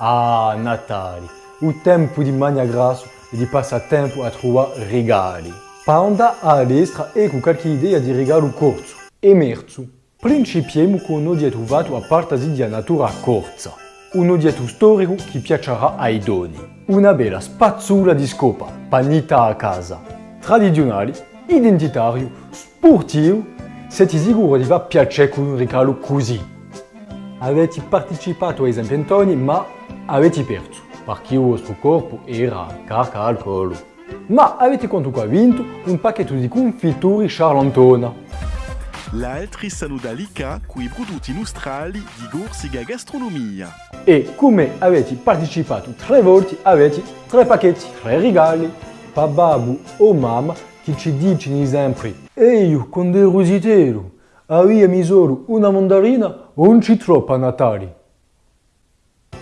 Ah, Natale, o tempo di mangia grasso e di passare tempo a trovare regali. Per andare all'estra e con qualche idea di regalo corto e merzo. Principiamo con un oggetto trovato a partasi di natura corsa. Un oggetto storico che piacerà ai doni. Una bella spazzola di scopa, panita a casa. Tradizionale, identitario, sportivo, siete sicuri di va piacere con un regalo così. Avete partecipato ai zampiantoni ma avete perso, perché il vostro corpo era carica al collo. Ma avete comunque vinto un pacchetto di confitture charlantona. L'altri sanno dall'ICA quei prodotti nostrali di gorsiga gastronomia. E come avete partecipato tre volte avete tre pacchetti, tre regali. Per babbo o mamma che ci dicono sempre E io con del aveva misuro una mandarina o un citroppo a Natale.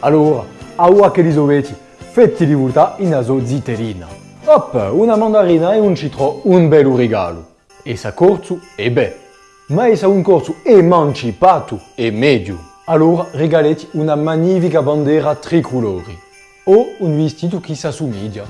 Allora, a ora che li dovete, fatti rivoltare in aso zitterina. Hop, una mandarina e un citro, un bel regalo. E sa corso e beh. Ma e sa un corso e mancipato e medio. Allora regaleti una magnifica bandiera tricolori. O un vestito che si assomiglia.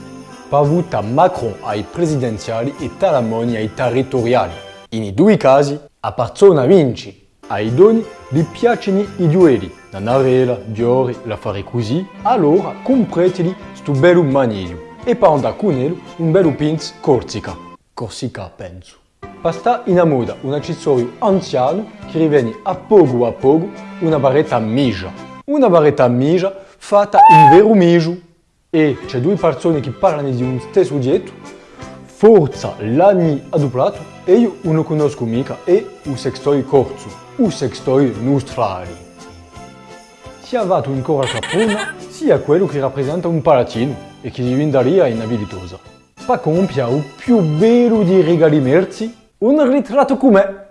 Pavuta Macron ai presidenziali e Talamoni ai territoriali. In i due casi, a persona vinci. Ai doni gli piacciono i duelli, la navella, Diori, la fare così, allora compreteli sto bello maniglio e per andare con lui un bello pins Corsica. Corsica penso. Basta in moda un accessorio anziano che riviene a poco a poco una barretta migia. Una barretta migia fatta in vero migio. E c'è due persone che parlano di un stesso oggetto, forza l'anni adoplato e io non conosco mica e un sextoy corso, un sextoy nostrali. Sia avato in cora caprona, sia quello che rappresenta un palatino e che diventeria inabilitosa. Pa compia il più bello di regali merci, un ritratto come...